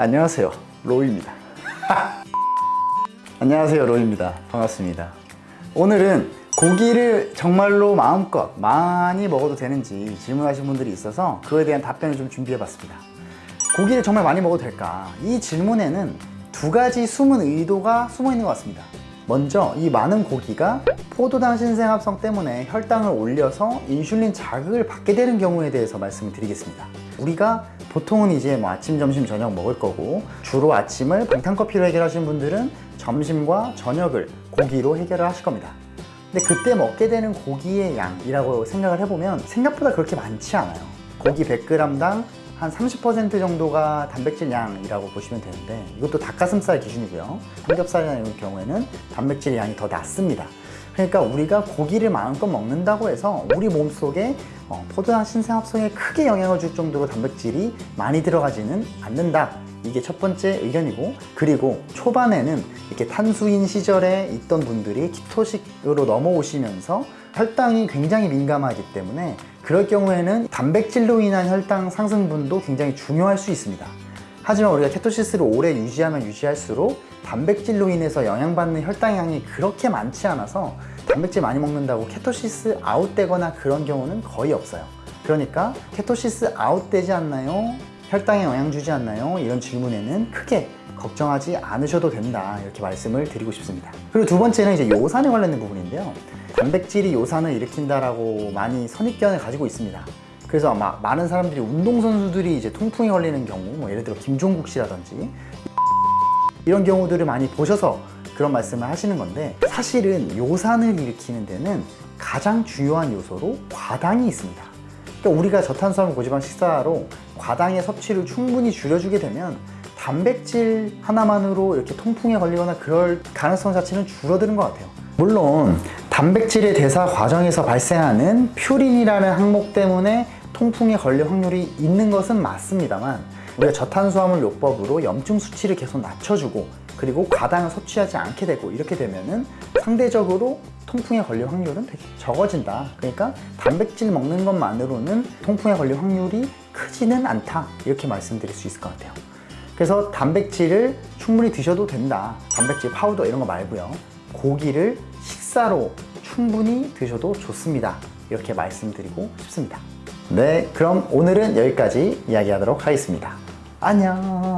안녕하세요. 로이입니다. 안녕하세요 로이입니다. 반갑습니다. 오늘은 고기를 정말로 마음껏 많이 먹어도 되는지 질문하신 분들이 있어서 그거에 대한 답변을 좀 준비해 봤습니다. 고기를 정말 많이 먹어도 될까? 이 질문에는 두 가지 숨은 의도가 숨어 있는 것 같습니다. 먼저 이 많은 고기가 포도당 신생합성 때문에 혈당을 올려서 인슐린 자극을 받게 되는 경우에 대해서 말씀을 드리겠습니다. 우리가 보통은 이제 뭐 아침, 점심, 저녁 먹을 거고 주로 아침을 방탄커피로 해결하시는 분들은 점심과 저녁을 고기로 해결을 하실 겁니다. 근데 그때 먹게 되는 고기의 양이라고 생각을 해보면 생각보다 그렇게 많지 않아요. 고기 100g당 한 30% 정도가 단백질 양이라고 보시면 되는데 이것도 닭가슴살 기준이고요. 삼겹살이나 이런 경우에는 단백질 양이 더 낮습니다 그러니까 우리가 고기를 마음껏 먹는다고 해서 우리 몸속에 어, 포도당 신생합성에 크게 영향을 줄 정도로 단백질이 많이 들어가지는 않는다. 이게 첫 번째 의견이고 그리고 초반에는 이렇게 탄수인 시절에 있던 분들이 키토식으로 넘어오시면서 혈당이 굉장히 민감하기 때문에 그럴 경우에는 단백질로 인한 혈당 상승분도 굉장히 중요할 수 있습니다 하지만 우리가 케토시스를 오래 유지하면 유지할수록 단백질로 인해서 영향받는 혈당량이 그렇게 많지 않아서 단백질 많이 먹는다고 케토시스 아웃되거나 그런 경우는 거의 없어요. 그러니까 케토시스 아웃되지 않나요? 혈당에 영향 주지 않나요? 이런 질문에는 크게 걱정하지 않으셔도 된다. 이렇게 말씀을 드리고 싶습니다. 그리고 두 번째는 이제 요산에 관련된 부분인데요. 단백질이 요산을 일으킨다라고 많이 선입견을 가지고 있습니다 그래서 아마 많은 사람들이 운동선수들이 이제 통풍에 걸리는 경우 뭐 예를 들어 김종국 씨라든지 이런 경우들을 많이 보셔서 그런 말씀을 하시는 건데 사실은 요산을 일으키는 데는 가장 중요한 요소로 과당이 있습니다. 그러니까 우리가 저탄수화물 고지방 식사로 과당의 섭취를 충분히 줄여주게 되면 단백질 하나만으로 이렇게 통풍에 걸리거나 그럴 가능성 자체는 줄어드는 것 같아요. 물론 단백질의 대사 과정에서 발생하는 퓨린이라는 항목 때문에 통풍에 걸릴 확률이 있는 것은 맞습니다만 우리가 저탄수화물 요법으로 염증 수치를 계속 낮춰주고 그리고 과당을 섭취하지 않게 되고 이렇게 되면은 상대적으로 통풍에 걸릴 확률은 되게 적어진다. 그러니까 단백질 먹는 것만으로는 통풍에 걸릴 확률이 크지는 않다. 이렇게 말씀드릴 수 있을 것 같아요. 그래서 단백질을 충분히 드셔도 된다. 단백질 파우더 이런 거 말고요. 고기를 식사로 충분히 드셔도 좋습니다. 이렇게 말씀드리고 싶습니다 네 그럼 오늘은 여기까지 이야기하도록 하겠습니다. 안녕